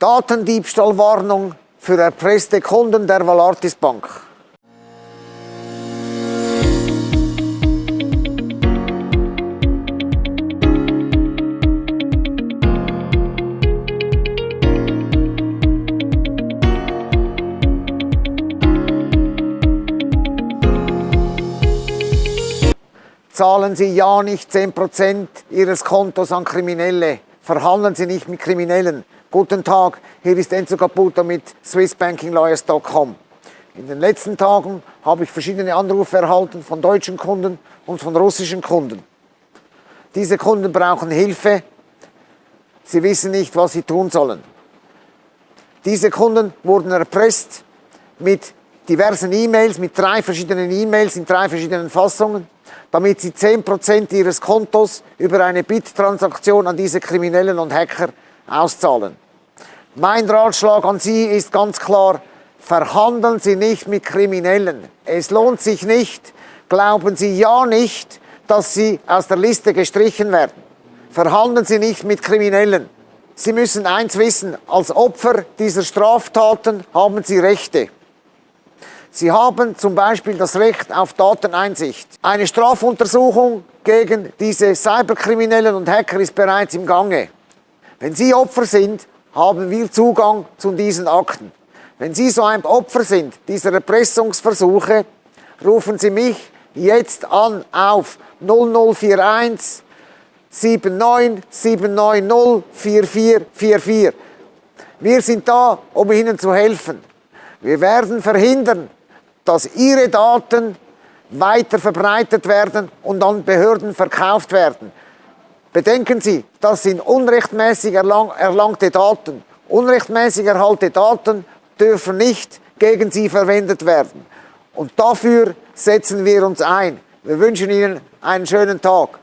Datendiebstahlwarnung für erpresste Kunden der Valartis Bank. Zahlen Sie ja nicht 10% Ihres Kontos an Kriminelle. Verhandeln Sie nicht mit Kriminellen. Guten Tag, hier ist Enzo Caputo mit SwissBankingLawyers.com. In den letzten Tagen habe ich verschiedene Anrufe erhalten von deutschen Kunden und von russischen Kunden. Diese Kunden brauchen Hilfe. Sie wissen nicht, was sie tun sollen. Diese Kunden wurden erpresst mit diversen E-Mails, mit drei verschiedenen E-Mails in drei verschiedenen Fassungen damit sie 10% ihres Kontos über eine Bit-Transaktion an diese Kriminellen und Hacker auszahlen. Mein Ratschlag an Sie ist ganz klar, verhandeln Sie nicht mit Kriminellen. Es lohnt sich nicht, glauben Sie ja nicht, dass Sie aus der Liste gestrichen werden. Verhandeln Sie nicht mit Kriminellen. Sie müssen eins wissen, als Opfer dieser Straftaten haben Sie Rechte. Sie haben zum Beispiel das Recht auf Dateneinsicht. Eine Strafuntersuchung gegen diese Cyberkriminellen und Hacker ist bereits im Gange. Wenn Sie Opfer sind, haben wir Zugang zu diesen Akten. Wenn Sie so ein Opfer sind dieser Erpressungsversuche, rufen Sie mich jetzt an auf 0041 79 790 4444. Wir sind da, um Ihnen zu helfen. Wir werden verhindern, dass ihre Daten weiter verbreitet werden und an Behörden verkauft werden. Bedenken Sie, das sind unrechtmäßig erlang erlangte Daten. Unrechtmäßig erhalte Daten dürfen nicht gegen Sie verwendet werden. Und dafür setzen wir uns ein. Wir wünschen Ihnen einen schönen Tag.